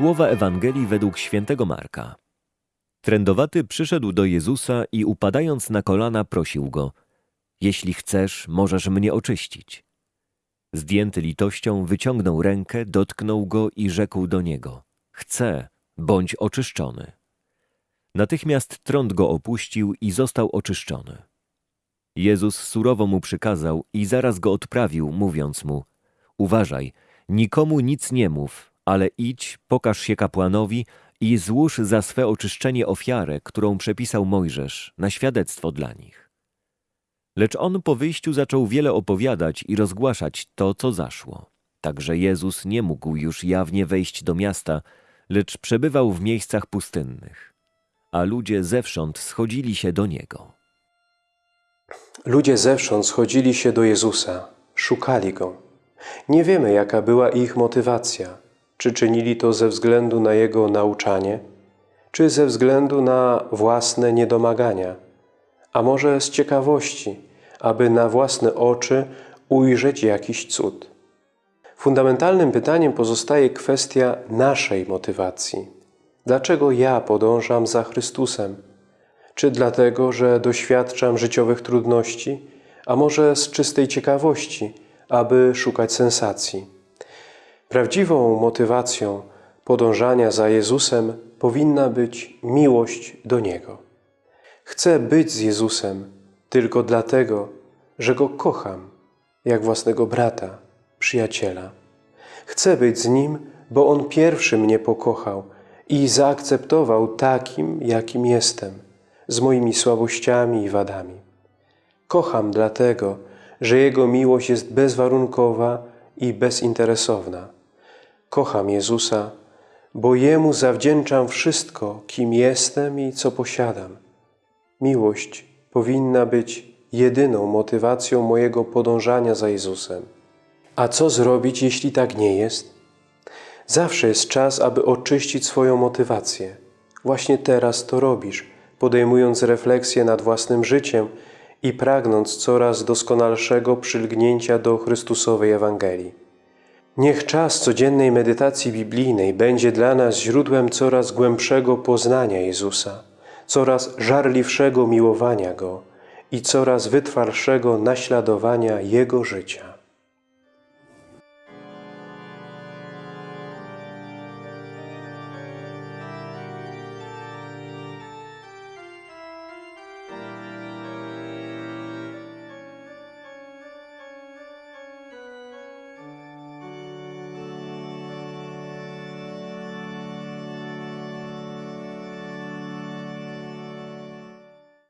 Słowa Ewangelii według świętego Marka. Trędowaty przyszedł do Jezusa i upadając na kolana prosił go: Jeśli chcesz, możesz mnie oczyścić. Zdjęty litością wyciągnął rękę, dotknął go i rzekł do niego: Chcę, bądź oczyszczony. Natychmiast trąd go opuścił i został oczyszczony. Jezus surowo mu przykazał i zaraz go odprawił, mówiąc mu: Uważaj, nikomu nic nie mów, ale idź, pokaż się kapłanowi i złóż za swe oczyszczenie ofiarę, którą przepisał Mojżesz, na świadectwo dla nich. Lecz on po wyjściu zaczął wiele opowiadać i rozgłaszać to, co zaszło. Także Jezus nie mógł już jawnie wejść do miasta, lecz przebywał w miejscach pustynnych. A ludzie zewsząd schodzili się do Niego. Ludzie zewsząd schodzili się do Jezusa, szukali Go. Nie wiemy, jaka była ich motywacja. Czy czynili to ze względu na Jego nauczanie, czy ze względu na własne niedomagania, a może z ciekawości, aby na własne oczy ujrzeć jakiś cud. Fundamentalnym pytaniem pozostaje kwestia naszej motywacji. Dlaczego ja podążam za Chrystusem? Czy dlatego, że doświadczam życiowych trudności, a może z czystej ciekawości, aby szukać sensacji? Prawdziwą motywacją podążania za Jezusem powinna być miłość do Niego. Chcę być z Jezusem tylko dlatego, że Go kocham, jak własnego brata, przyjaciela. Chcę być z Nim, bo On pierwszy mnie pokochał i zaakceptował takim, jakim jestem, z moimi słabościami i wadami. Kocham dlatego, że Jego miłość jest bezwarunkowa i bezinteresowna. Kocham Jezusa, bo Jemu zawdzięczam wszystko, kim jestem i co posiadam. Miłość powinna być jedyną motywacją mojego podążania za Jezusem. A co zrobić, jeśli tak nie jest? Zawsze jest czas, aby oczyścić swoją motywację. Właśnie teraz to robisz, podejmując refleksję nad własnym życiem i pragnąc coraz doskonalszego przylgnięcia do Chrystusowej Ewangelii. Niech czas codziennej medytacji biblijnej będzie dla nas źródłem coraz głębszego poznania Jezusa, coraz żarliwszego miłowania Go i coraz wytwarszego naśladowania Jego życia.